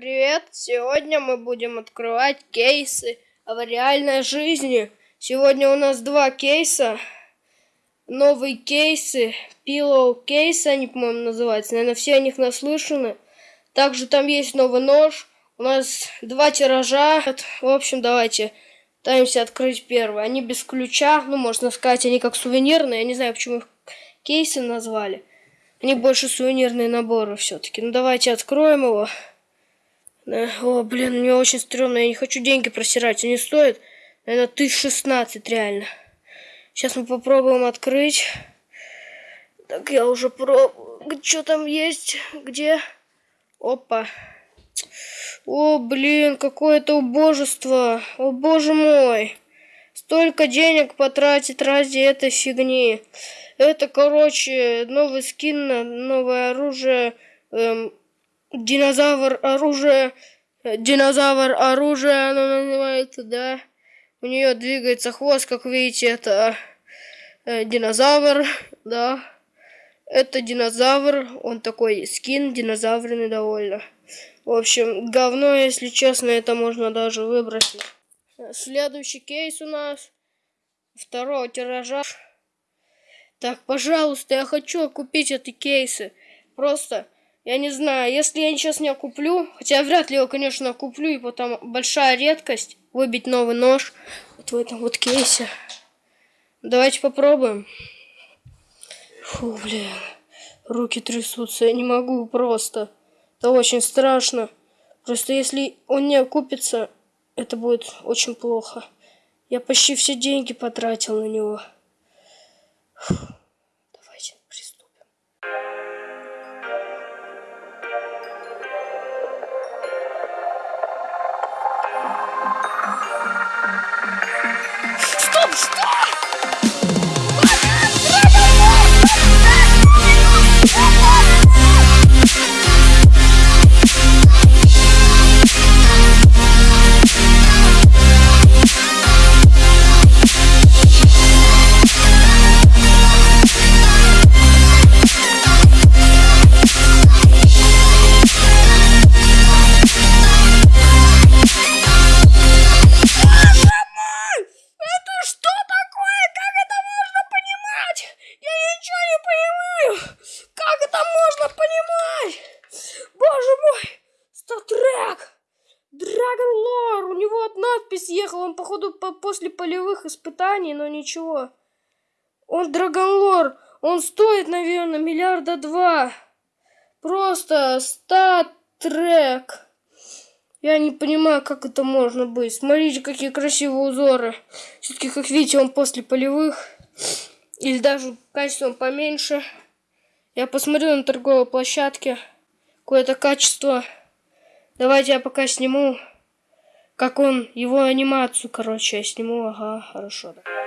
Привет! Сегодня мы будем открывать кейсы в реальной жизни. Сегодня у нас два кейса. Новые кейсы. Pillow кейсы они, по-моему, называются. Наверное, все о них наслышаны. Также там есть новый нож. У нас два тиража. В общем, давайте пытаемся открыть первый. Они без ключа. Ну, можно сказать, они как сувенирные. Я не знаю, почему их кейсы назвали. Они больше сувенирные наборы все-таки. Ну, давайте откроем его. О, блин, мне очень стрёмно. Я не хочу деньги просирать. Они стоят, наверное, тысяч шестнадцать реально. Сейчас мы попробуем открыть. Так, я уже пробую. Что там есть? Где? Опа. О, блин, какое-то убожество. О, боже мой. Столько денег потратить ради этой фигни. Это, короче, новый скин, новое оружие. Эм, динозавр оружие. Э, динозавр оружие, оно называется, да. У нее двигается хвост, как видите, это э, динозавр, да. Это динозавр, он такой скин динозаврный довольно. В общем, говно, если честно, это можно даже выбросить. Следующий кейс у нас. Второго тиража. Так, пожалуйста, я хочу купить эти кейсы. Просто, я не знаю, если я сейчас не куплю, хотя вряд ли его, конечно, куплю, и потом большая редкость выбить новый нож вот в этом вот кейсе. Давайте попробуем. Фу, блин, руки трясутся, я не могу просто. Это очень страшно. Просто если он не окупится, это будет очень плохо. Я почти все деньги потратил на него. Он, походу, по после полевых испытаний, но ничего. Он Драгон Лор. Он стоит, наверное, миллиарда два. Просто статрек. Я не понимаю, как это можно быть. Смотрите, какие красивые узоры. Все-таки, как видите, он после полевых. Или даже качеством поменьше. Я посмотрю на торговой площадке. Какое-то качество. Давайте я пока сниму, как он, его анимацию, короче, я сниму. Ага, хорошо. Да.